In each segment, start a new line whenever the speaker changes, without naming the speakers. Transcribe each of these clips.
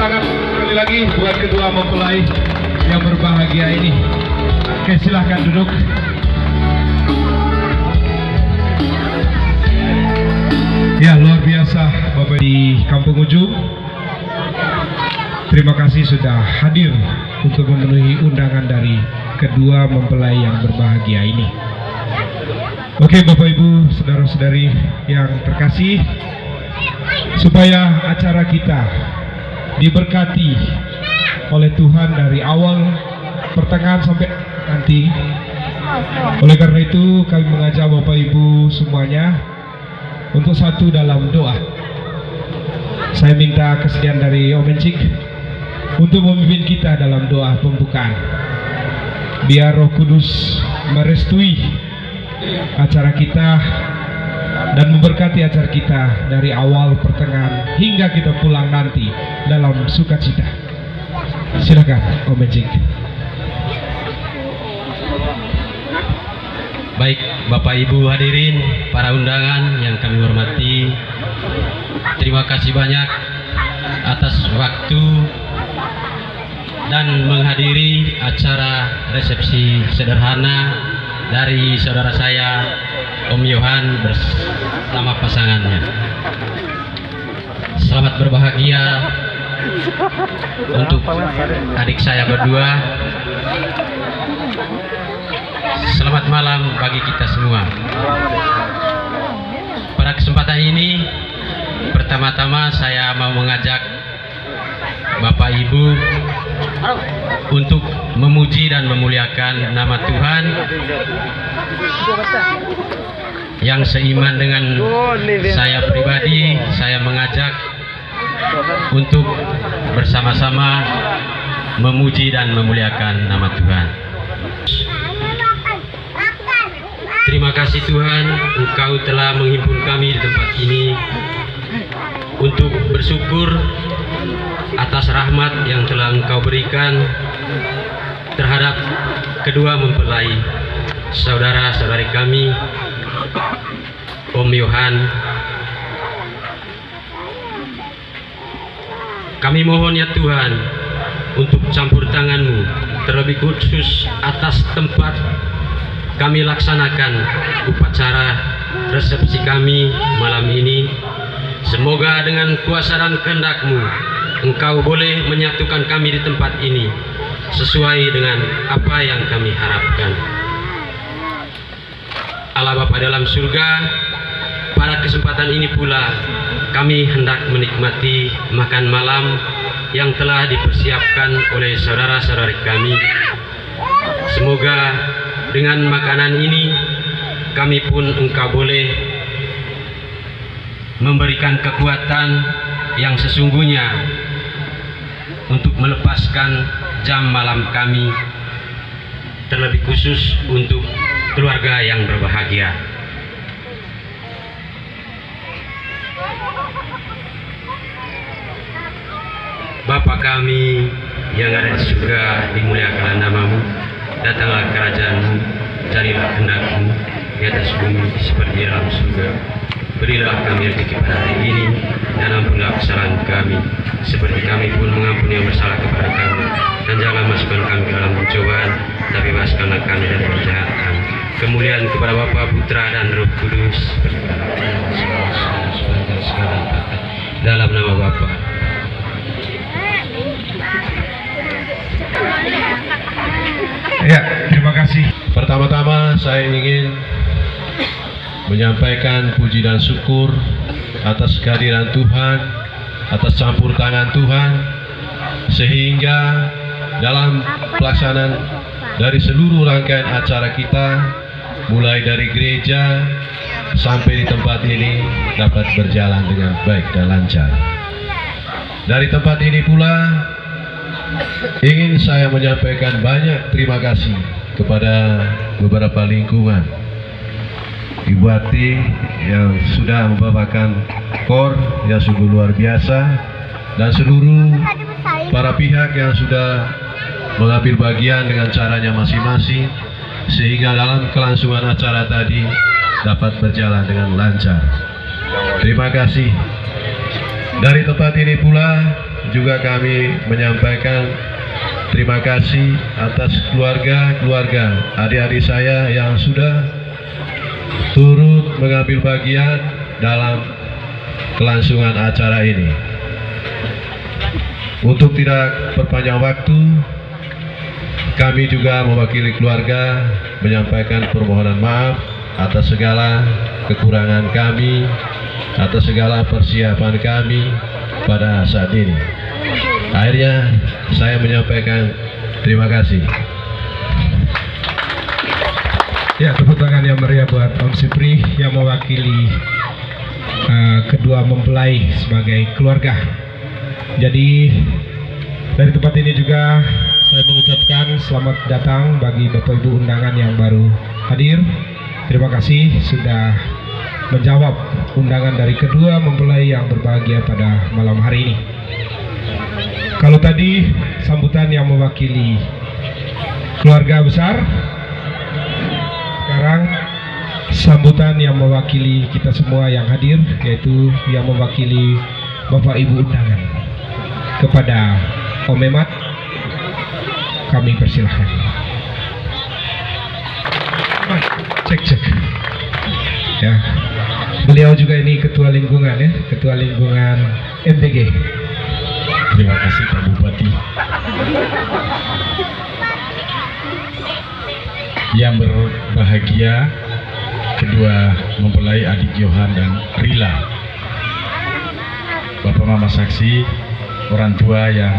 tangan sekali lagi buat kedua mempelai yang berbahagia ini. Oke, silahkan duduk. Ya, luar biasa Bapak di Kampung Ujung. Terima kasih sudah hadir untuk memenuhi undangan dari kedua mempelai yang berbahagia ini. Oke Bapak Ibu, saudara-saudari yang terkasih, supaya acara kita diberkati oleh Tuhan dari awal pertengahan sampai nanti. Oleh karena itu kami mengajak Bapak Ibu semuanya untuk satu dalam doa. Saya minta kesediaan dari Om Encik untuk memimpin kita dalam doa pembukaan. Biar Roh Kudus merestui acara kita dan memberkati acara kita dari awal pertengahan hingga kita pulang nanti dalam sukacita. Silakan Om.
Baik, Bapak Ibu hadirin, para undangan yang kami hormati, terima kasih banyak atas waktu dan menghadiri acara resepsi sederhana dari saudara saya Om Yohan bersama pasangannya. Selamat berbahagia untuk adik saya berdua Selamat malam bagi kita semua. Pada kesempatan ini, pertama-tama saya mau mengajak Bapak Ibu untuk memuji dan memuliakan nama Tuhan yang seiman dengan saya pribadi. Saya mengajak untuk bersama-sama memuji dan memuliakan nama Tuhan. Terima kasih Tuhan, Engkau telah menghimpun kami di tempat ini untuk bersyukur atas rahmat yang telah Engkau berikan terhadap kedua mempelai saudara-saudari kami, Om Yohan. Kami mohon ya Tuhan untuk campur tanganmu terlebih khusus atas tempat kami laksanakan upacara resepsi kami malam ini. Semoga dengan kuasa dan kehendakmu, engkau boleh menyatukan kami di tempat ini sesuai dengan apa yang kami harapkan. Allah Bapa dalam surga, pada kesempatan ini pula kami hendak menikmati makan malam yang telah dipersiapkan oleh saudara-saudari kami. Semoga dengan makanan ini kami pun engkau boleh memberikan kekuatan yang sesungguhnya untuk melepaskan jam malam kami terlebih khusus untuk keluarga yang berbahagia. Bapa kami yang ada di surga, dimuliakanlah namamu, datanglah kerajaanmu, carilah kehendakmu di atas bumi seperti dalam surga. Berilah kami rezeki pada hari ini dan ampunilah kesalahan kami seperti kami pun mengampuni yang bersalah kepada kami. Dan jangan masukkan kami ke dalam pencobaan tapi bebaskanlah kami dari kejahatan. Kemuliaan kepada Bapa Putra dan Roh Kudus. Dalam nama Bapa.
Ya, terima kasih.
Pertama-tama saya ingin menyampaikan puji dan syukur atas kehadiran Tuhan, atas campur tangan Tuhan, sehingga dalam pelaksanaan dari seluruh rangkaian acara kita, mulai dari gereja sampai di tempat ini dapat berjalan dengan baik dan lancar. Dari tempat ini pula ingin saya menyampaikan banyak terima kasih kepada beberapa lingkungan Ibu Ati yang sudah membawakan kor yang sungguh luar biasa dan seluruh para pihak yang sudah mengambil bagian dengan caranya masing-masing sehingga dalam kelangsungan acara tadi dapat berjalan dengan lancar. Terima kasih. Dari tempat ini pula juga kami menyampaikan terima kasih atas keluarga-keluarga adik-adik saya yang sudah turut mengambil bagian dalam kelangsungan acara ini. Untuk tidak perpanjang waktu, kami juga mewakili keluarga menyampaikan permohonan maaf atas segala kekurangan kami, atas segala persiapan kami pada saat ini. Akhirnya saya menyampaikan terima kasih.
Ya, tepuk tangan yang meriah buat Om Sipri yang mewakili uh, kedua mempelai sebagai keluarga. Jadi dari tempat ini juga saya mengucapkan selamat datang bagi Bapak Ibu undangan yang baru hadir. Terima kasih sudah menjawab undangan dari kedua mempelai yang berbahagia pada malam hari ini. Kalau tadi sambutan yang mewakili keluarga besar, sekarang sambutan yang mewakili kita semua yang hadir yaitu yang mewakili Bapak Ibu undangan. Kepada Om Memat kami persilahkan. Cek cek. Ya. Beliau juga ini ketua lingkungan ya. Ketua lingkungan MTG
Terima kasih Pak Bupati. Yang berbahagia kedua mempelai adik Johan dan Rila. Bapak Mama saksi, orang tua yang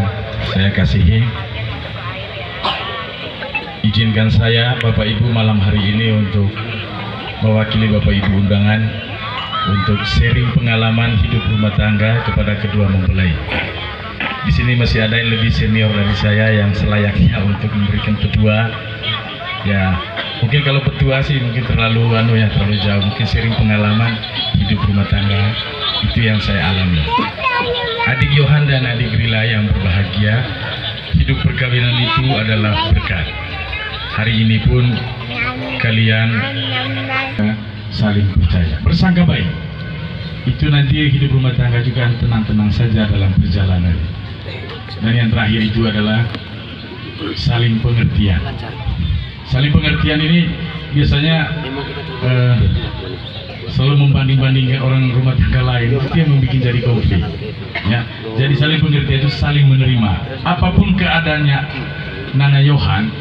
saya kasihi. Izinkan saya Bapak Ibu malam hari ini untuk mewakili Bapak Ibu undangan untuk sharing pengalaman hidup rumah tangga kepada kedua mempelai. Di sini masih ada yang lebih senior dari saya yang selayaknya untuk memberikan petua. Ya, mungkin kalau petua sih mungkin terlalu anu ya terlalu jauh. Mungkin sharing pengalaman hidup rumah tangga itu yang saya alami. Adik Yohan dan adik Rila yang berbahagia, hidup perkawinan itu adalah berkat. Hari ini pun kalian saling percaya, bersangka baik. Itu nanti hidup rumah tangga juga tenang-tenang saja dalam perjalanan. Dan yang terakhir itu adalah saling pengertian. Saling pengertian ini biasanya eh, selalu membanding-bandingkan orang rumah tangga lain itu yang membuat jadi konflik. Ya, jadi saling pengertian itu saling menerima. Apa pun keadaannya Nana Yohan,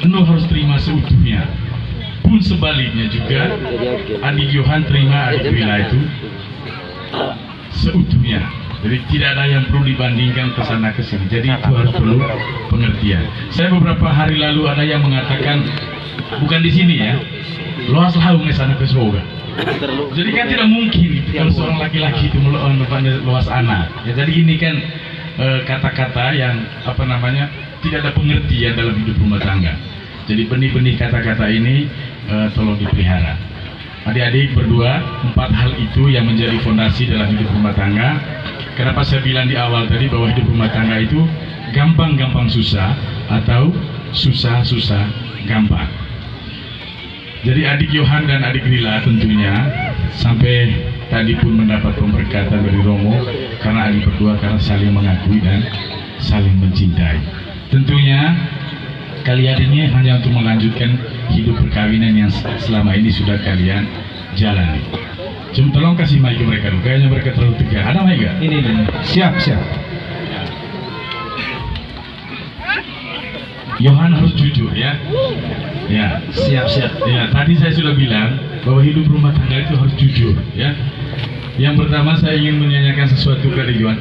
Enu harus terima seutuhnya. Pun sebaliknya juga adik Yohan terima adik Rila itu seutuhnya. Jadi tidak ada yang perlu dibandingkan ke sana ke sini. Jadi itu harus perlu pengertian. Saya beberapa hari lalu ada yang mengatakan bukan di sini ya. Luas ke sana ke surga. Jadi kan tidak mungkin kalau seorang laki-laki itu melawan luas anak. Ya jadi ini kan eh, kata-kata yang apa namanya tidak ada pengertian dalam hidup rumah tangga. Jadi benih-benih kata-kata ini eh, tolong dipelihara. Adik-adik berdua, empat hal itu yang menjadi fondasi dalam hidup rumah tangga. Kenapa saya bilang di awal tadi bahwa hidup rumah tangga itu gampang-gampang susah atau susah-susah gampang. Jadi adik Yohan dan adik Rila tentunya sampai tadi pun mendapat pemberkatan dari Romo karena adik berdua karena saling mengakui dan saling mencintai. Tentunya kalian ini hanya untuk melanjutkan hidup perkawinan yang selama ini sudah kalian jalani. Cuma tolong kasih mic ke mereka dulu, kayaknya mereka terlalu tegang. Ada mic gak?
ini ini siap siap
Yohan harus jujur ya. Ya,
siap siap
ya. Tadi saya sudah bilang bahwa hidup rumah tangga itu harus jujur ya. Yang pertama saya ingin menyanyikan sesuatu kepada Yohan.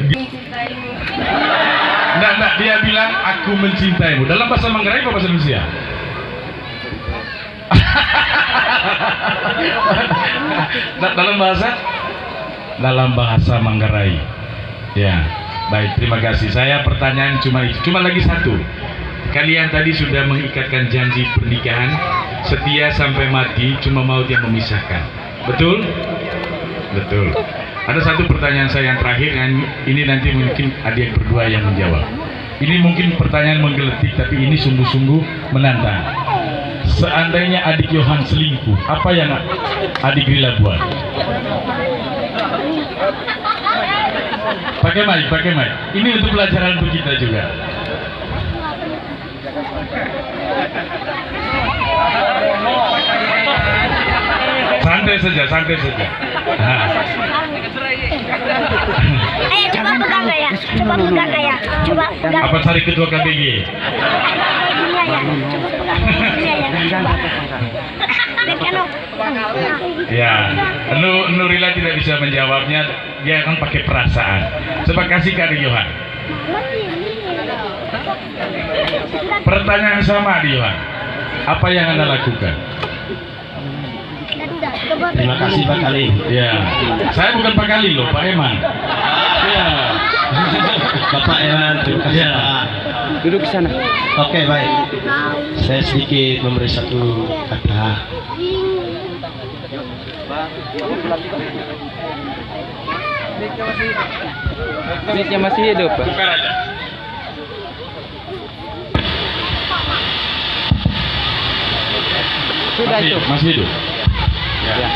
Enggak, enggak, dia bilang aku mencintaimu. Dalam bahasa Manggarai apa bahasa Indonesia? Da- dalam bahasa dalam bahasa Manggarai. Ya, baik. Terima kasih. Saya pertanyaan cuma itu. Cuma lagi satu. Kalian tadi sudah mengikatkan janji pernikahan setia sampai mati, cuma maut yang memisahkan. Betul? Betul. Ada satu pertanyaan saya yang terakhir, yang ini nanti mungkin adik berdua yang menjawab. Ini mungkin pertanyaan menggeletik, tapi ini sungguh-sungguh menantang. Seandainya adik Yohan selingkuh, apa yang adik Rila buat? Pakai mic, pakai mic. Ini untuk pelajaran untuk kita juga. Santai saja, santai saja. Nah,
Ayo coba pegang ya? Coba pegang ya? Coba pegang.
apa cari ketua KBG?
Ini ya. Coba pegang. Ya.
Ya, Nurila tidak bisa menjawabnya. Dia akan pakai perasaan. Coba kasih ke Yohan. Pertanyaan sama Yohan. Apa yang anda lakukan?
Terima kasih Pak Kali.
Ya, saya bukan Pak Kali loh, Pak Eman. Ya,
Bapak Ewan, terima kasih
Ya.
Duduk di sana. Oke baik. Saya sedikit memberi satu kata.
Mic-nya masih hidup, Pak.
bukan aja.
Sudah
Masih,
itu.
masih hidup. Ya.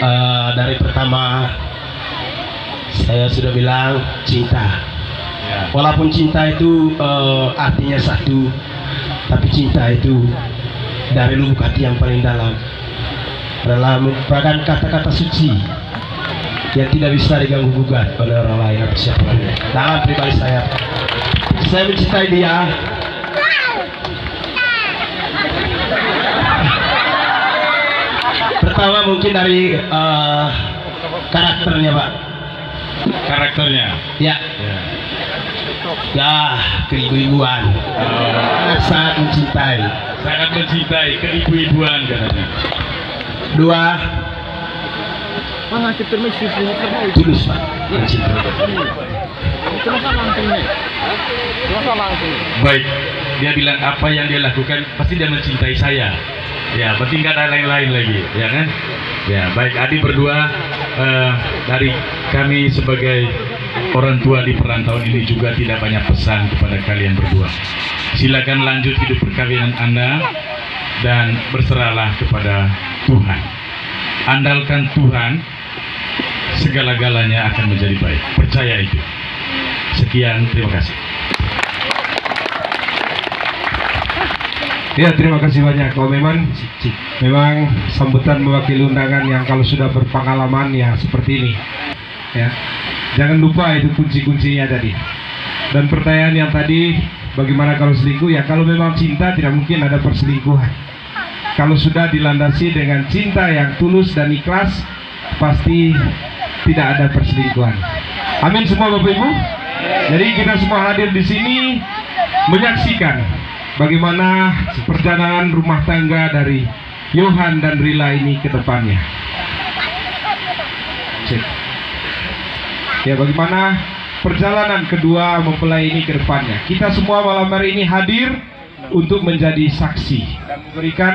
Eh, dari pertama saya sudah bilang cinta.
Ya.
Walaupun cinta itu eh, artinya satu, tapi cinta itu dari lubuk hati yang paling dalam adalah merupakan kata-kata suci yang tidak bisa diganggu gugat oleh orang lain atau siapa pun. Dalam pribadi saya, saya mencintai dia. Pertama mungkin dari eh, karakternya, Pak.
Karakternya.
Ya,
Ya.
ya keibu-ibuan.
Oh,
Sangat mencintai.
sangat mencintai keibu-ibuan katanya.
Dua, tulus Pak. Mencintai.
Baik, dia bilang apa yang dia lakukan pasti dia mencintai saya. Ya, berarti nggak ada lain-lain lagi, ya kan? Ya, baik. Adi berdua eh, dari kami sebagai orang tua di perantauan ini juga tidak banyak pesan kepada kalian berdua. Silakan lanjut hidup perkawinan Anda dan berserahlah kepada Tuhan. Andalkan Tuhan, segala-galanya akan menjadi baik. Percaya itu. Sekian, terima kasih.
Ya terima kasih banyak. Kalau memang memang sambutan mewakili undangan yang kalau sudah berpengalaman ya seperti ini. Ya, jangan lupa itu kunci-kuncinya tadi. Dan pertanyaan yang tadi, bagaimana kalau selingkuh? Ya kalau memang cinta tidak mungkin ada perselingkuhan. Kalau sudah dilandasi dengan cinta yang tulus dan ikhlas, pasti tidak ada perselingkuhan. Amin semua Bapak Ibu. Jadi kita semua hadir di sini menyaksikan bagaimana perjalanan rumah tangga dari Yohan dan Rila ini ke depannya. Ya bagaimana perjalanan kedua mempelai ini ke depannya. Kita semua malam hari ini hadir untuk menjadi saksi dan memberikan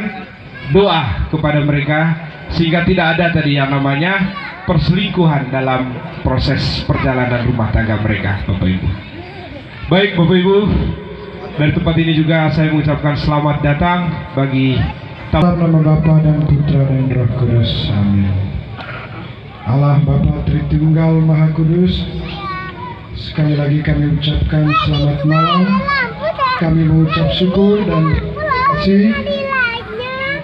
doa kepada mereka sehingga tidak ada tadi yang namanya perselingkuhan dalam proses perjalanan rumah tangga mereka, Bapak Ibu. Baik Bapak Ibu, dari tempat ini juga saya mengucapkan selamat datang bagi dalam nama Bapa dan Putra dan Roh Kudus. Amin. Allah Bapa Tritunggal Maha Kudus, sekali lagi kami ucapkan selamat malam. Kami mengucap syukur dan kasih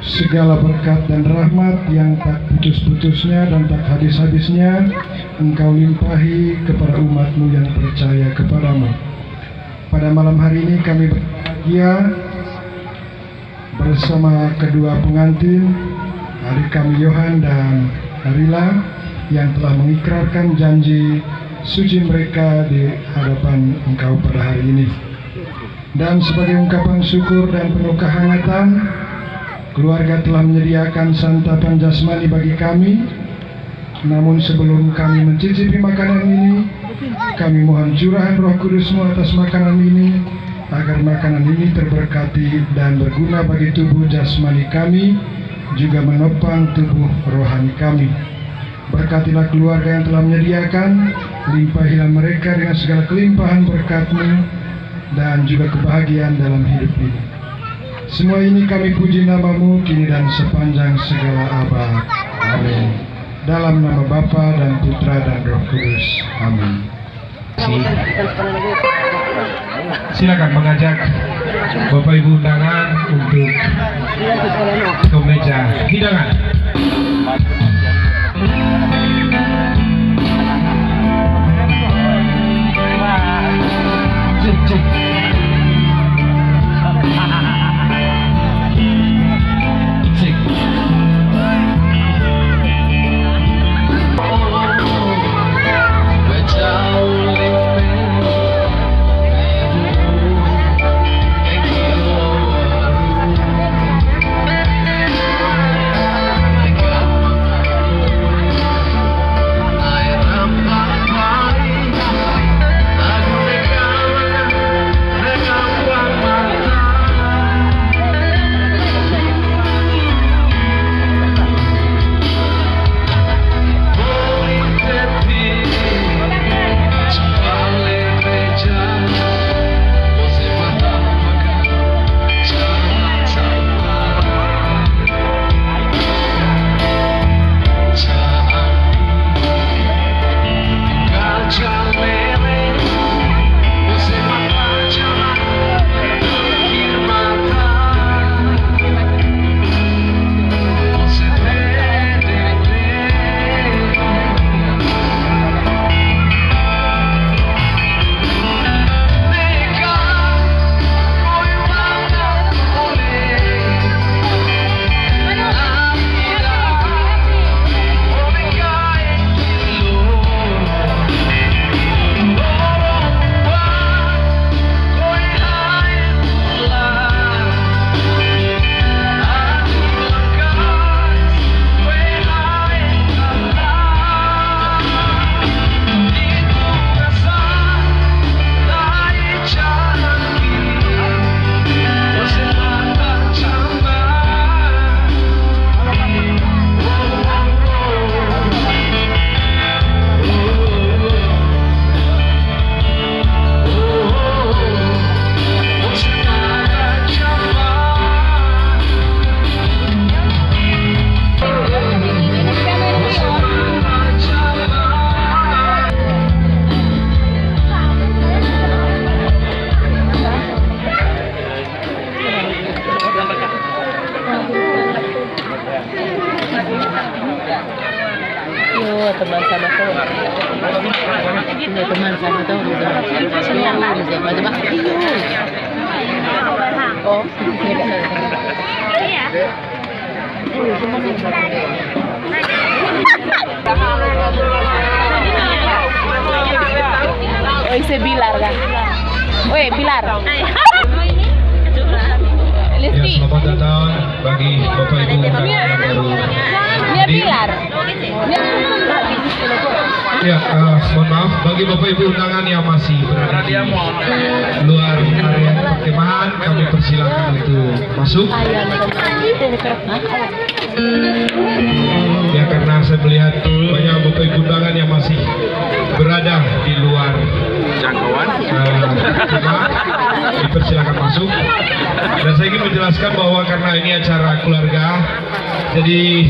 segala berkat dan rahmat yang tak putus-putusnya dan tak habis-habisnya Engkau limpahi kepada umatmu yang percaya kepadamu. Pada malam hari ini kami berbahagia bersama kedua pengantin adik kami Yohan dan Arila yang telah mengikrarkan janji suci mereka di hadapan engkau pada hari ini. Dan sebagai ungkapan syukur dan penuh kehangatan, keluarga telah menyediakan santapan jasmani bagi kami. Namun sebelum kami mencicipi makanan ini, kami mohon curahan roh kudusmu atas makanan ini, agar makanan ini terberkati dan berguna bagi tubuh jasmani kami, juga menopang tubuh rohani kami. Berkatilah keluarga yang telah menyediakan, limpahilah mereka dengan segala kelimpahan berkatmu, dan juga kebahagiaan dalam hidup ini. Semua ini kami puji namamu kini dan sepanjang segala abad. Amin.
Dalam nama Bapa dan Putra dan Roh Kudus. Amin. Si- Silakan mengajak Bapak Ibu undangan untuk ke meja hidangan.
Oh, isi Bilar kan? Weh, Bilar.
Ya,
Listi.
selamat datang bagi Bapak Ibu.
Bilar.
Ya, eh, mohon maaf bagi Bapak Ibu undangan yang masih berada di luar area perkemahan, kami persilakan untuk masuk. Ya karena saya melihat banyak Bapak Ibu undangan yang masih berada di luar jangkauan dipersilakan masuk. Dan saya ingin menjelaskan bahwa karena ini acara keluarga, jadi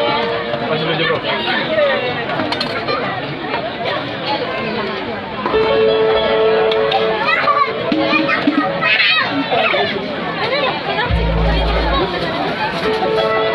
Bagi.
Pak, udah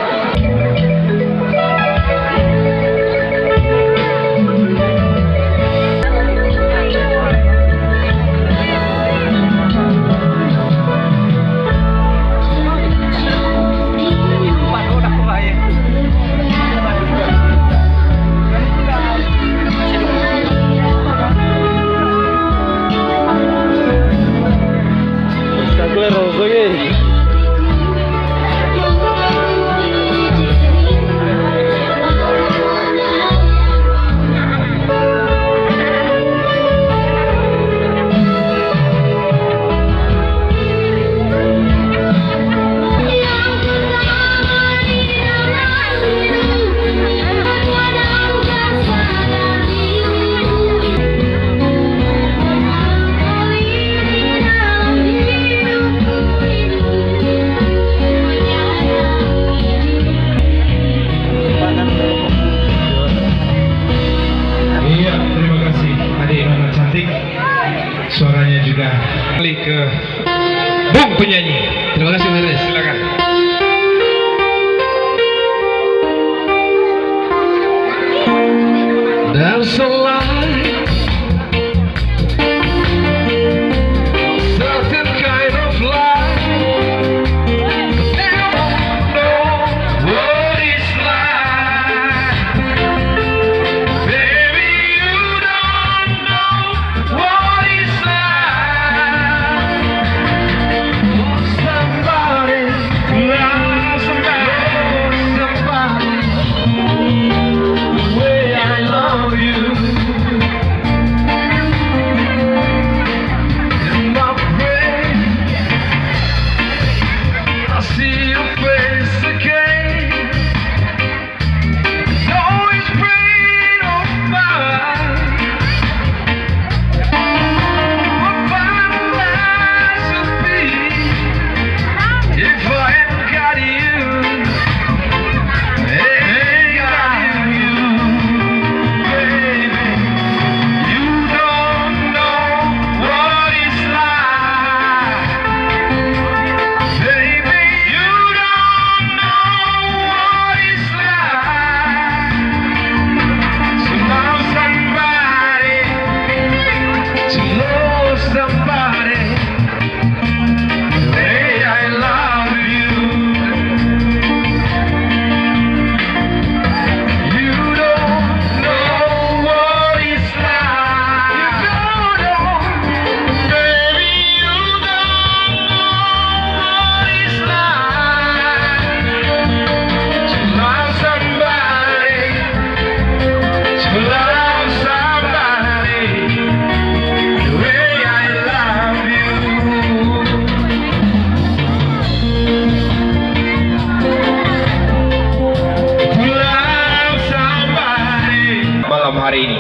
hari ini.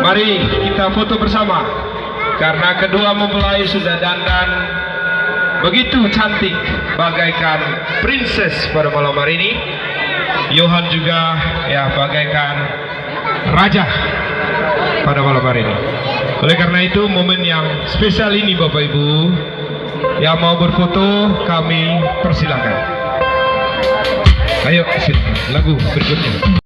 Mari kita foto bersama karena kedua mempelai sudah dandan begitu cantik bagaikan princess pada malam hari ini. Johan juga ya bagaikan raja pada malam hari ini. Oleh karena itu momen yang spesial ini Bapak Ibu yang mau berfoto kami persilakan. Ayo lagu berikutnya.